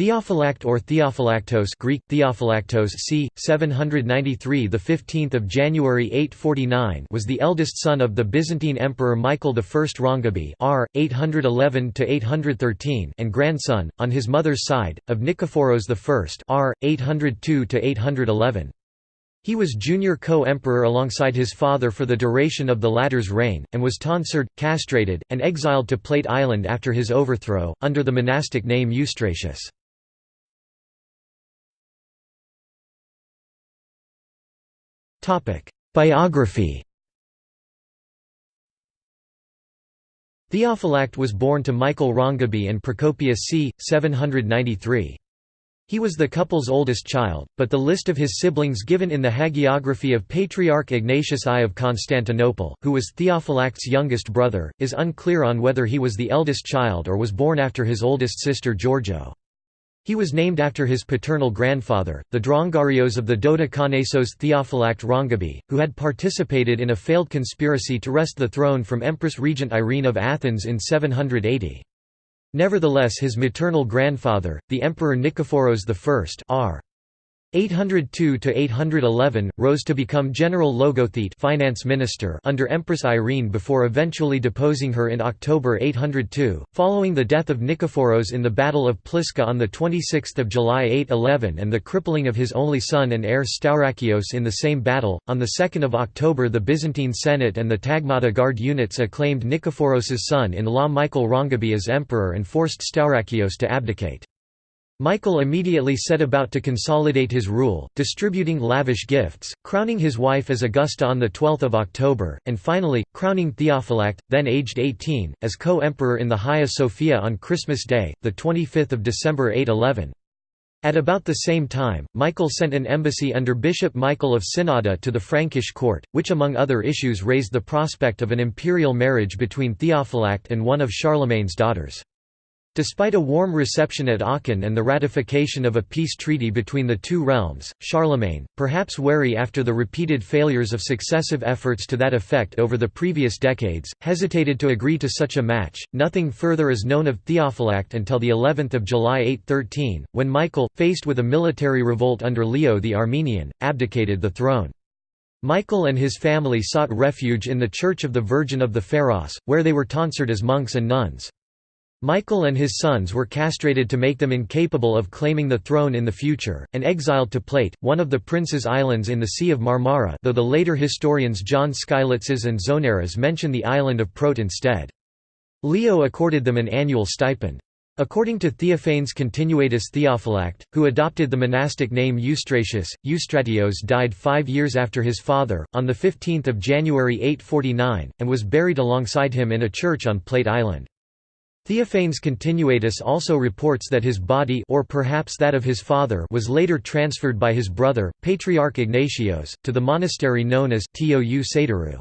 Theophylact or Theophylactos Greek Theophylactos c 793 the 15th of January 849 was the eldest son of the Byzantine emperor Michael I Rangabe r 811 to 813 and grandson on his mother's side of Nikephoros I r 802 to 811 he was junior co-emperor alongside his father for the duration of the latter's reign, and was tonsured, castrated, and exiled to Plate Island after his overthrow, under the monastic name Eustratius. Biography Theophylact was born to Michael Rangabe and Procopia c. 793. He was the couple's oldest child, but the list of his siblings given in the hagiography of Patriarch Ignatius I of Constantinople, who was Theophylact's youngest brother, is unclear on whether he was the eldest child or was born after his oldest sister Georgo. He was named after his paternal grandfather, the Drungarios of the Dodekanesos Theophylact Rangabe, who had participated in a failed conspiracy to wrest the throne from Empress Regent Irene of Athens in 780. Nevertheless his maternal grandfather, the Emperor Nikephoros I r. 802–811, rose to become general logothete finance minister under Empress Irene before eventually deposing her in October 802, following the death of Nikephoros in the Battle of Pliska on 26 July 811 and the crippling of his only son and heir Staurakios in the same battle. On 2 October the Byzantine Senate and the Tagmata Guard units acclaimed Nikephoros' son-in-law Michael Rangabe as emperor and forced Staurakios to abdicate. Michael immediately set about to consolidate his rule, distributing lavish gifts, crowning his wife as Augusta on 12 October, and finally, crowning Theophylact, then aged 18, as co-emperor in the Hagia Sophia on Christmas Day, 25 December 811. At about the same time, Michael sent an embassy under Bishop Michael of Synnada to the Frankish court, which among other issues raised the prospect of an imperial marriage between Theophylact and one of Charlemagne's daughters. Despite a warm reception at Aachen and the ratification of a peace treaty between the two realms, Charlemagne, perhaps wary after the repeated failures of successive efforts to that effect over the previous decades, hesitated to agree to such a match. Nothing further is known of Theophylact until the 11th of July 813, when Michael, faced with a military revolt under Leo the Armenian, abdicated the throne. Michael and his family sought refuge in the Church of the Virgin of the Pharos, where they were tonsured as monks and nuns. Michael and his sons were castrated to make them incapable of claiming the throne in the future, and exiled to Plate, one of the Prince's Islands in the Sea of Marmara though the later historians John Skylitzes and Zonaras mention the island of Prote instead. Leo accorded them an annual stipend. According to Theophanes Continuatus Theophylact, who adopted the monastic name Eustratius, Eustratios died five years after his father, on 15 January 849, and was buried alongside him in a church on Plate Island. Theophanes Continuatus also reports that his body or perhaps that of his father was later transferred by his brother, Patriarch Ignatios, to the monastery known as Tou Satyrou.